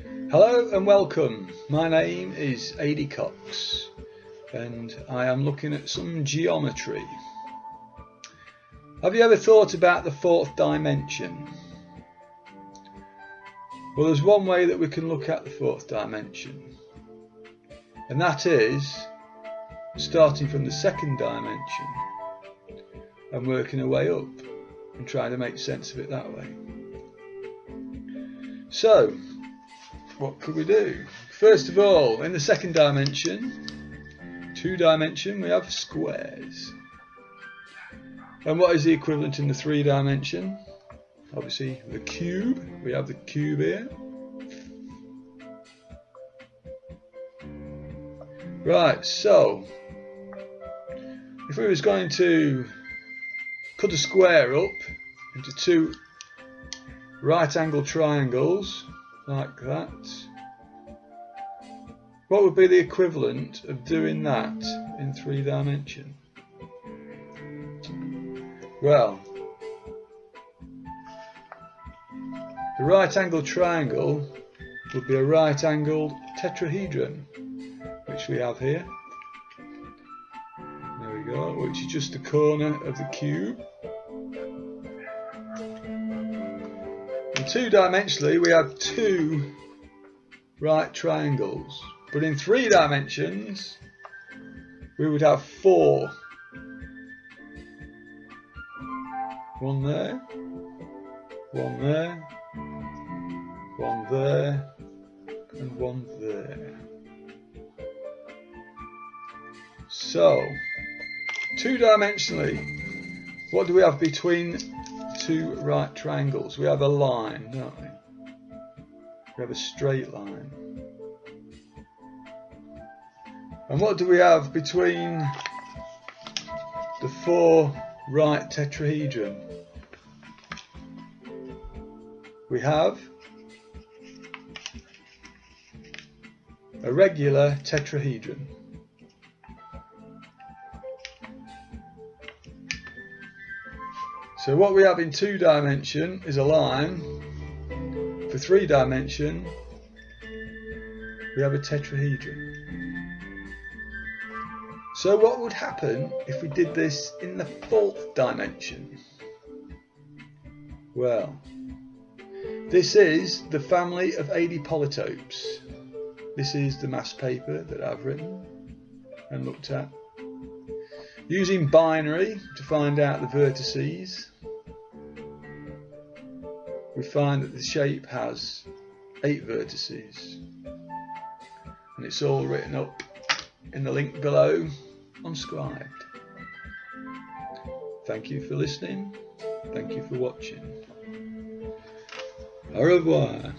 Hello and welcome. My name is Adi Cox and I am looking at some geometry. Have you ever thought about the fourth dimension? Well, there's one way that we can look at the fourth dimension, and that is starting from the second dimension and working our way up and trying to make sense of it that way. So, what could we do? First of all, in the second dimension, two dimension, we have squares. And what is the equivalent in the three dimension? obviously the cube we have the cube here right so if we was going to cut a square up into two right angle triangles like that what would be the equivalent of doing that in three dimension well The right angled triangle would be a right angled tetrahedron, which we have here. There we go, which is just the corner of the cube. And two dimensionally we have two right triangles, but in three dimensions we would have four. One there, one there, one there, and one there. So, two-dimensionally, what do we have between two right triangles? We have a line, don't we? We have a straight line. And what do we have between the four right tetrahedron? We have a regular tetrahedron. So what we have in two dimension is a line. For three dimension, we have a tetrahedron. So what would happen if we did this in the fourth dimension? Well, this is the family of Adi polytopes. This is the mass paper that I've written and looked at. Using binary to find out the vertices, we find that the shape has eight vertices and it's all written up in the link below on Scribd. Thank you for listening. Thank you for watching. Au revoir.